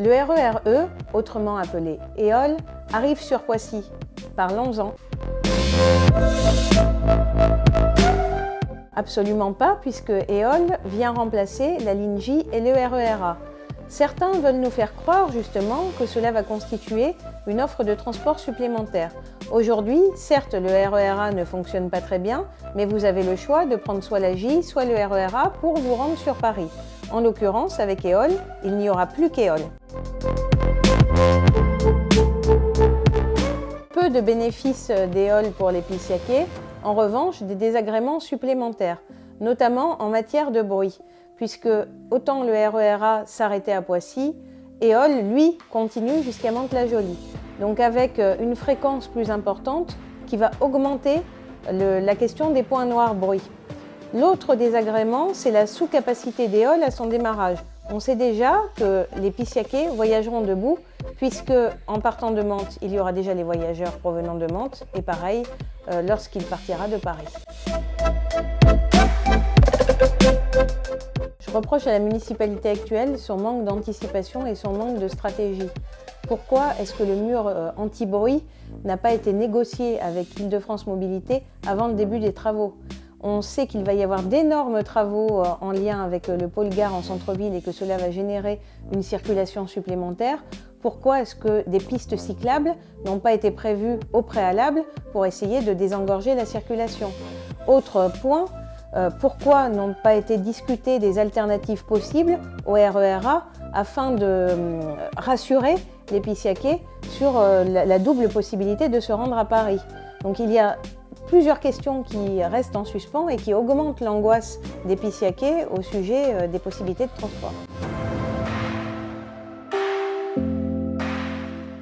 Le RERE, E, autrement appelé EOL, arrive sur Poissy. Parlons-en. Absolument pas, puisque EOL vient remplacer la ligne J et le RERA. Certains veulent nous faire croire justement que cela va constituer une offre de transport supplémentaire. Aujourd'hui, certes, le RERA ne fonctionne pas très bien, mais vous avez le choix de prendre soit la J, soit le RERA pour vous rendre sur Paris. En l'occurrence, avec EOL, il n'y aura plus qu'EOL. Peu de bénéfices d'EOL pour les Pissiaquais, en revanche des désagréments supplémentaires, notamment en matière de bruit, puisque autant le RERA s'arrêtait à Poissy, EOL, lui, continue jusqu'à Mantes-la-Jolie. Donc avec une fréquence plus importante qui va augmenter la question des points noirs bruit. L'autre désagrément, c'est la sous-capacité d'EOL à son démarrage. On sait déjà que les Pissiaquais voyageront debout, puisque en partant de Mantes, il y aura déjà les voyageurs provenant de Mantes, et pareil euh, lorsqu'il partira de Paris. Je reproche à la municipalité actuelle son manque d'anticipation et son manque de stratégie. Pourquoi est-ce que le mur euh, anti-bruit n'a pas été négocié avec Île-de-France Mobilité avant le début des travaux? On sait qu'il va y avoir d'énormes travaux euh, en lien avec le pôle gare en centre-ville et que cela va générer une circulation supplémentaire. Pourquoi est-ce que des pistes cyclables n'ont pas été prévues au préalable pour essayer de désengorger la circulation? Autre point, euh, pourquoi n'ont pas été discutées des alternatives possibles au RERA afin de euh, rassurer les Pissiaquais sur la, la double possibilité de se rendre à Paris? Donc il y a plusieurs questions qui restent en suspens et qui augmentent l'angoisse des Pissiaquais au sujet des possibilités de transport.